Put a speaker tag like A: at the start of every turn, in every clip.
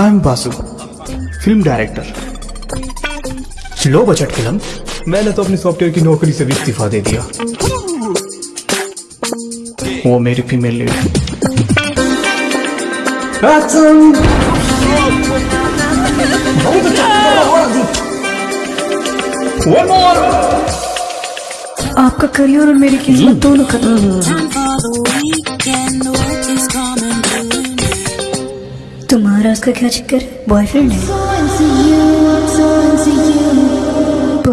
A: I am Basu film director low budget film मैंने तो अपनी सॉफ्टवेयर की नौकरी से भी इस्तीफा दे दिया। वो मेरी फीमेल लीड बहुत अच्छा
B: आपका करियर और मेरी किस्मत दोनों खत्म। तुम्हारा उसका क्या चक्कर? है? बॉयफ्रेंड है तो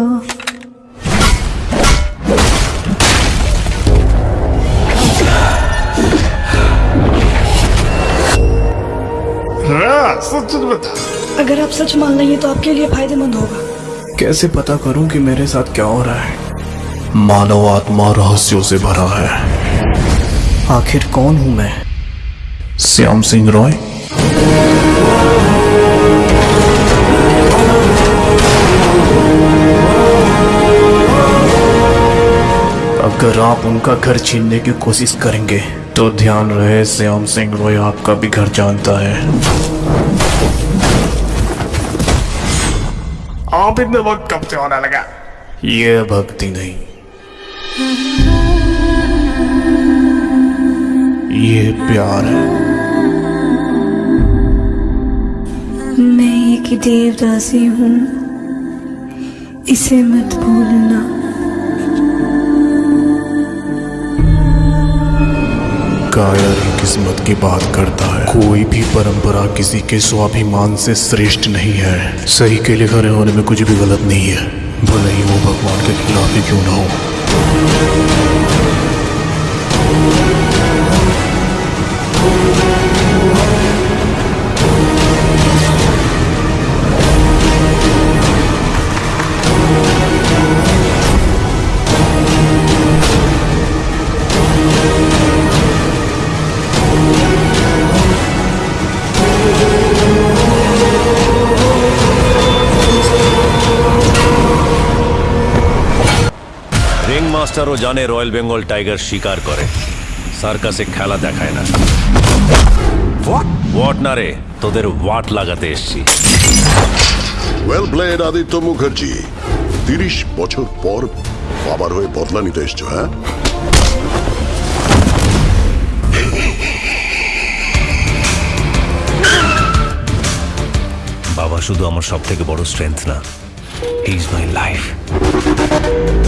B: अगर आप सच मान लेंगे तो आपके लिए फ़ायदेमंद होगा।
A: कैसे पता करूँ कि मेरे साथ क्या हो रहा है?
C: मानव आत्मा रहस्यों से भरा है।
A: आखिर कौन हूँ मैं?
C: श्याम सिंह रॉय?
A: अगर आप उनका घर छीनने की कोशिश करेंगे
C: तो ध्यान रहे श्याम सिंह रॉय आपका भी घर जानता है। आप इतने वक्त कब से होने लगा? ये भक्ति नहीं। ये प्यार है।
B: एक देवदासी हूँ, इसे मत भूलना।
C: कायर ही किस्मत की बात करता है। कोई भी परंपरा किसी के स्वाभिमान से श्रेष्ठ नहीं है। सही के लिए खड़े होने में कुछ भी गलत नहीं है। भले ही वो भगवान के खिलाफ ही क्यों ना हो।
D: রিং মাস্টারও জানে রয়্যাল বেঙ্গল টাইগার শিকার করে। সার্কাসে খেলা দেখায় না। ওয়াট না রে তোদের ওয়াট লাগাতে এসছি।
E: Well played Aditya Mukherjee. তিরিশ বছর পর বাবার হয়ে বদলা নিতে এসছো হ্যাঁ?
D: বাবা শুধু আমার সব থেকে বড় স্ট্রেংথ না ইজ মাই লাইফ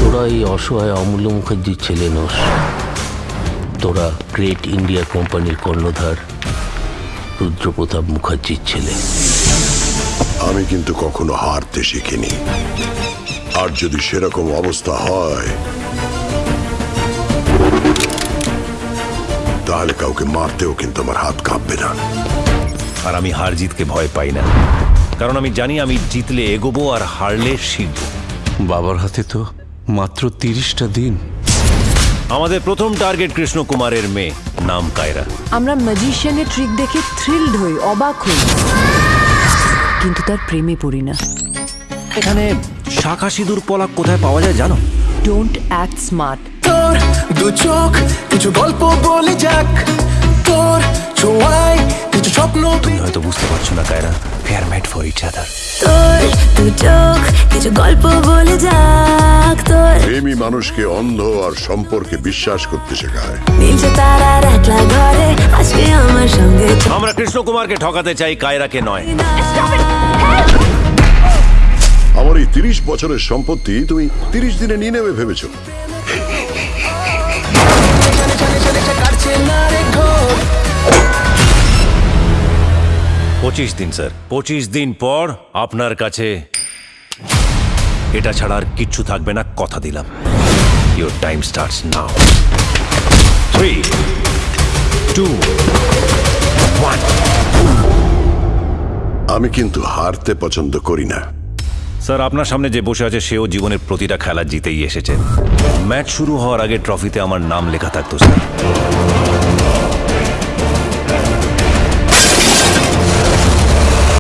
F: তোরা এই অসহায় অমূল্য মুখার্জির ছেলে নোস। তোরা গ্রেট ইন্ডিয়া কোম্পানির কর্ণধার রুদ্রপ্রতাপ মুখার্জির ছেলে।
E: আমি কিন্তু কখনো হারতে শিখিনি। আর যদি সেরকম অবস্থা হয় তাহলে কাউকে মারতেও কিন্তু আমার হাত কাঁপবে না।
D: আর আমি হার জিতকে ভয় পাই না। কারণ আমি জানি আমি জিতলে এগোবো আর হারলে শিখব।
G: বাবার হাতে তো মাত্র তিরিশটা দিন।
D: আমাদের প্রথম টার্গেট কৃষ্ণ কুমারের মেয়ে নাম কায়রা।
H: আমরা ম্যাজিশিয়ানের ট্রিক দেখে থ্রিলড হই অবাক হই। কিন্তু তার প্রেমে পড়ি না।
D: এখানে শাখা সিঁদুর পলাক কোথায় পাওয়া যায় জানো?
H: ডোন্ট অ্যাক্ট স্মার্ট
I: তোর দু চোখ কিছু গল্প বলে যাক। তোর ছোঁয়ায়
D: হয়তো বুঝতে পারছ না Kaira. Fair made for each other
J: তোর দু চোখ কিছু গল্প বলে যাক তোর।
E: প্রেমী মানুষকে অন্ধ আর সম্পর্কে বিশ্বাস করতে শেখায়।
J: নীলছে তারার একলা ঘরে আজকে আমার সঙ্গে।
D: আমরা কৃষ্ণ কুমারকে ঠকাতে চাই কায়রাকে নয়।
E: আমার এই তিরিশ বছরের সম্পত্তি তুমি তিরিশ দিনে নিয়ে নেবে ভেবেছো।
D: পঁচিশ দিন স্যার। পঁচিশ দিন পর আপনার কাছে এটা ছাড়া আর কিচ্ছু থাকবে না কথা দিলাম। Your time starts now three two one
E: আমি কিন্তু হারতে পছন্দ করি না।
D: স্যার আপনার সামনে যে বসে আছে সেও জীবনের প্রতিটা খেলা জিতেই এসেছে। ম্যাচ শুরু হওয়ার আগে ট্রফিতে আমার নাম লেখা থাকতো স্যার।